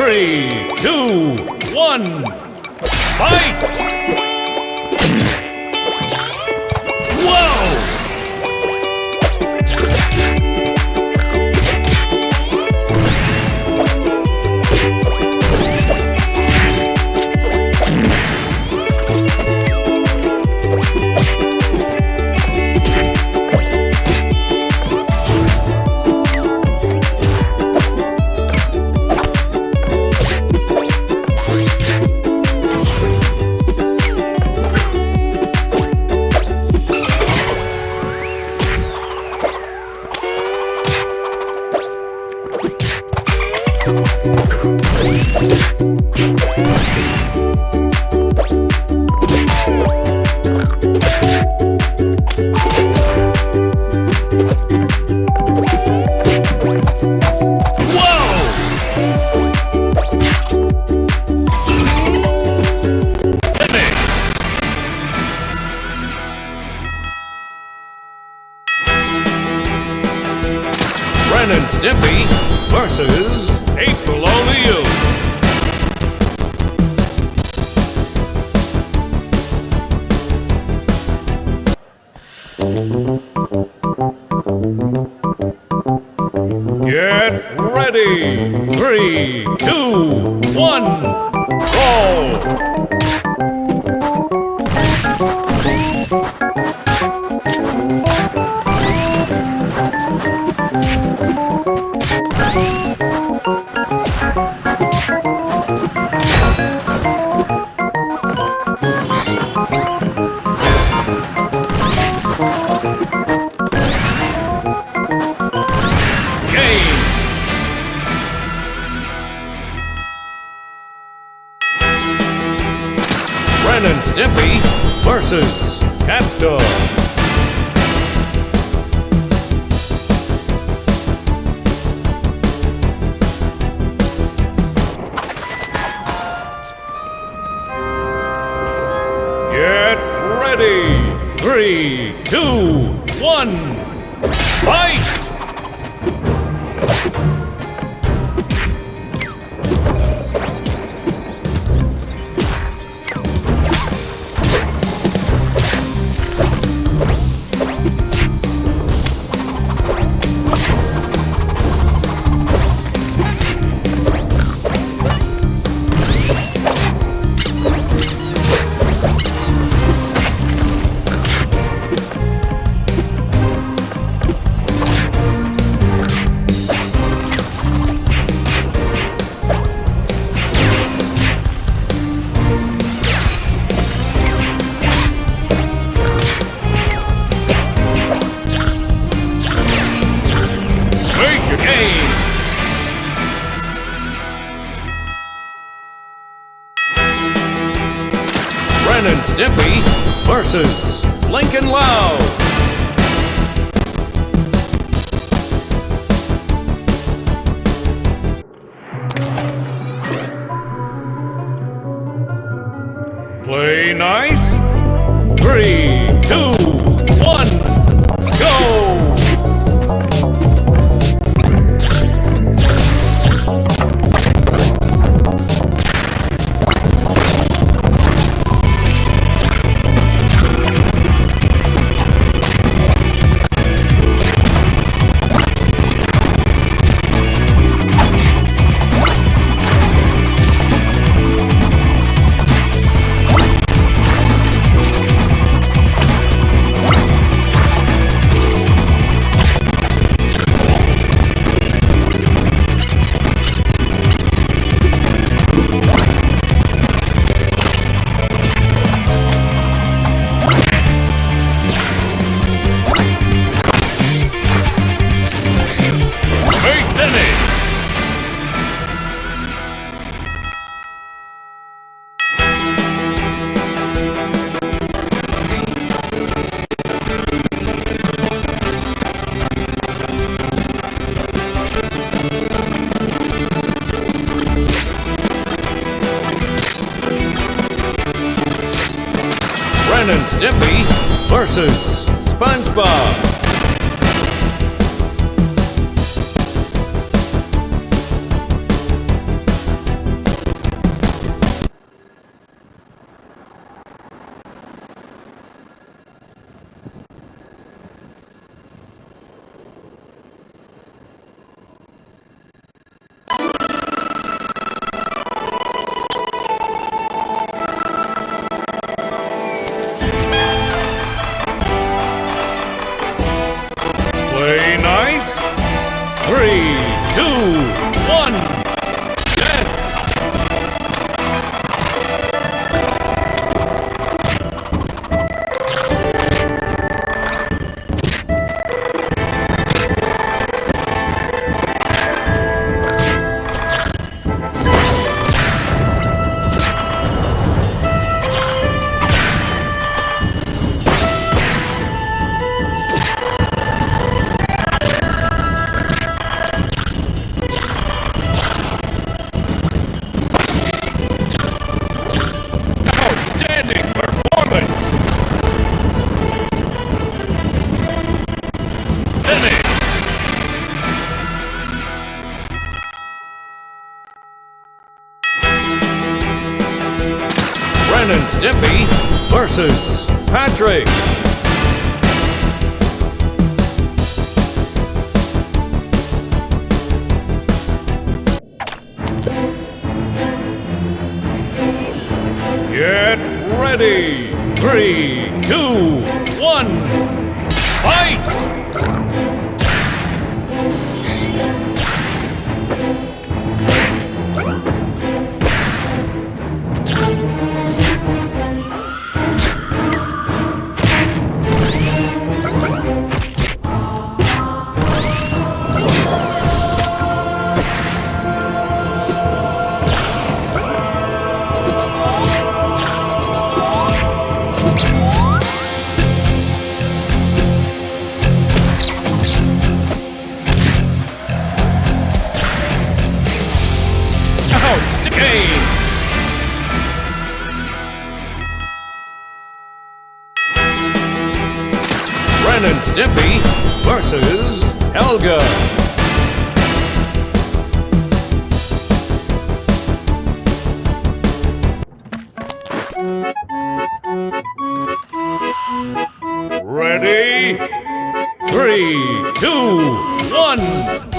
Three, two, one, fight! Whoa! Two, one, roll! Game! Ren and Stimpy versus Dog. Get ready! Three, two, one, fight! Make your game! Ren and Stimpy versus Lincoln Loud. And Stimpy versus SpongeBob. Versus Patrick. Get ready. Three, two, one, fight! Ren and Stimpy versus Helga. Ready? Three, two, one.